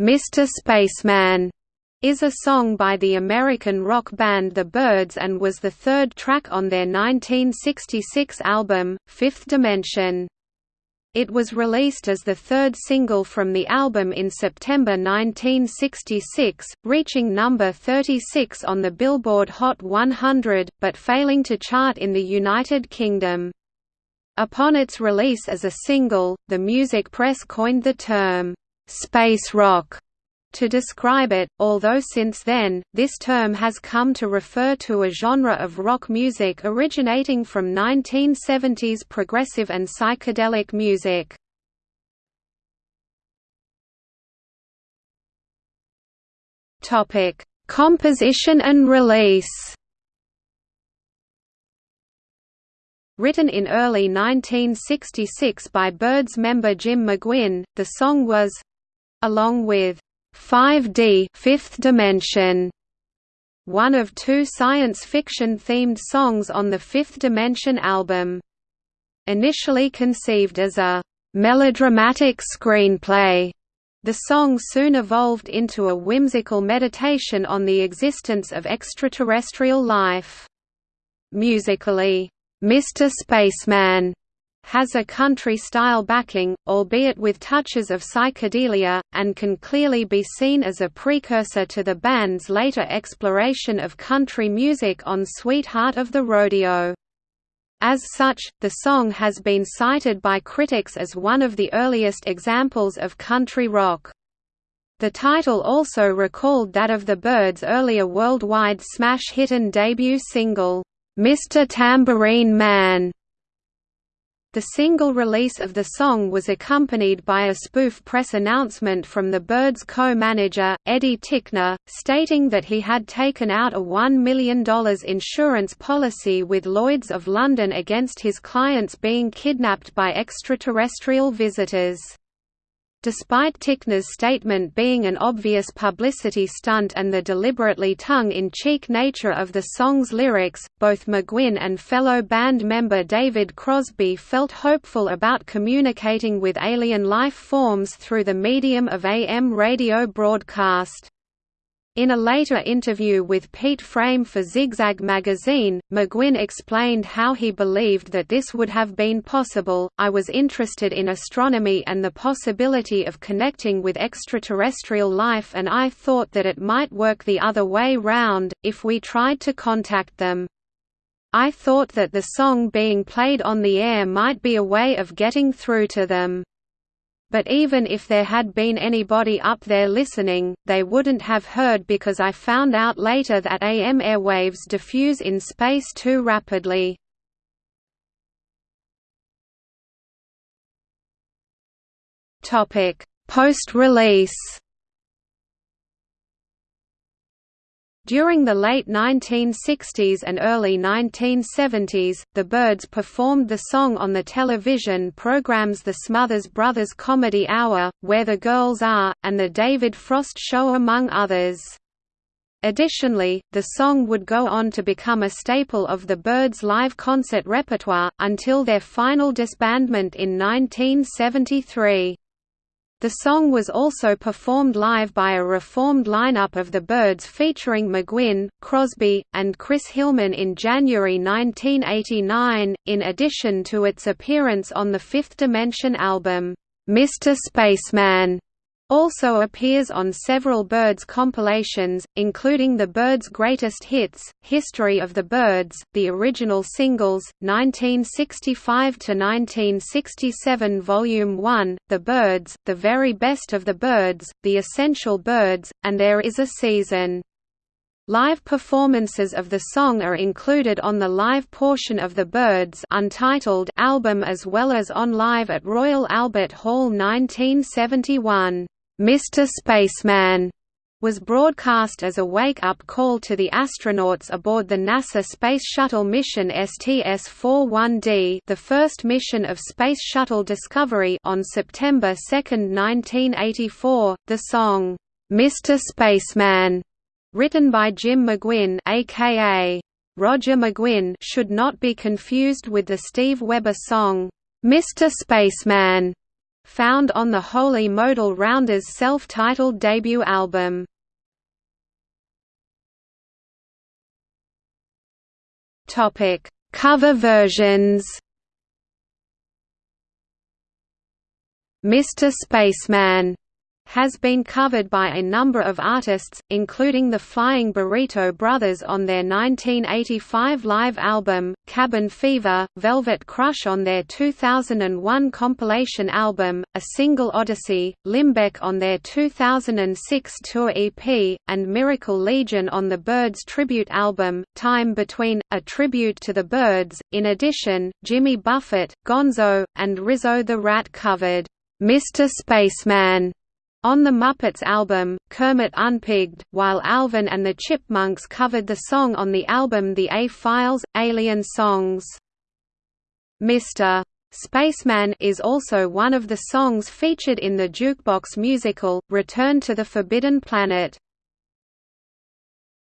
Mr. Spaceman is a song by the American rock band The Byrds and was the third track on their 1966 album, Fifth Dimension. It was released as the third single from the album in September 1966, reaching number 36 on the Billboard Hot 100, but failing to chart in the United Kingdom. Upon its release as a single, the music press coined the term, space rock to describe it, although since then, this term has come to refer to a genre of rock music originating from 1970s progressive and psychedelic music. Composition and release Written in early 1966 by Byrds member Jim McGuinn, the song was along with 5D Fifth Dimension one of two science fiction themed songs on the Fifth Dimension album. Initially conceived as a melodramatic screenplay, the song soon evolved into a whimsical meditation on the existence of extraterrestrial life. Musically, Mr. Spaceman has a country-style backing, albeit with touches of psychedelia, and can clearly be seen as a precursor to the band's later exploration of country music on Sweetheart of the Rodeo. As such, the song has been cited by critics as one of the earliest examples of country rock. The title also recalled that of the Byrds' earlier worldwide smash hit and debut single, Mr. Tambourine Man. The single release of the song was accompanied by a spoof press announcement from the Byrds co-manager, Eddie Tickner, stating that he had taken out a $1 million insurance policy with Lloyds of London against his clients being kidnapped by extraterrestrial visitors. Despite Tickner's statement being an obvious publicity stunt and the deliberately tongue-in-cheek nature of the song's lyrics, both McGuinn and fellow band member David Crosby felt hopeful about communicating with alien life forms through the medium of AM radio broadcast. In a later interview with Pete Frame for Zigzag magazine, McGuinn explained how he believed that this would have been possible. I was interested in astronomy and the possibility of connecting with extraterrestrial life, and I thought that it might work the other way round, if we tried to contact them. I thought that the song being played on the air might be a way of getting through to them but even if there had been anybody up there listening, they wouldn't have heard because I found out later that AM airwaves diffuse in space too rapidly. Post-release During the late 1960s and early 1970s, the Byrds performed the song on the television programs The Smothers Brothers Comedy Hour, Where the Girls Are, and The David Frost Show among others. Additionally, the song would go on to become a staple of the Byrds' live concert repertoire, until their final disbandment in 1973. The song was also performed live by a reformed lineup of the Byrds featuring McGuinn, Crosby, and Chris Hillman in January 1989, in addition to its appearance on the Fifth Dimension album, Mr. Spaceman also appears on several Byrds compilations, including the Byrds' Greatest Hits, History of the Byrds, the original singles, 1965–1967 Volume 1, The Byrds, The Very Best of the Byrds, The Essential Byrds, and There Is a Season. Live performances of the song are included on the live portion of the Byrds Untitled album as well as on Live at Royal Albert Hall 1971. Mr. Spaceman was broadcast as a wake-up call to the astronauts aboard the NASA Space Shuttle mission STS-41D the first mission of Space Shuttle Discovery on September 2, 1984. The song, "'Mr. Spaceman' written by Jim McGuinn aka Roger McGuinn should not be confused with the Steve Weber song, "'Mr. Spaceman' found on the Holy Modal Rounders self-titled debut album. Topic: Cover versions. Mr. Spaceman has been covered by a number of artists, including the Flying Burrito Brothers on their 1985 live album, Cabin Fever, Velvet Crush on their 2001 compilation album, A Single Odyssey, Limbeck on their 2006 tour EP, and Miracle Legion on the Byrds tribute album, Time Between, a tribute to the Byrds. In addition, Jimmy Buffett, Gonzo, and Rizzo the Rat covered Mr. Spaceman on the Muppets album, Kermit Unpigged, while Alvin and the Chipmunks covered the song on the album The A-Files, Alien Songs. Mr. Spaceman is also one of the songs featured in the jukebox musical, Return to the Forbidden Planet.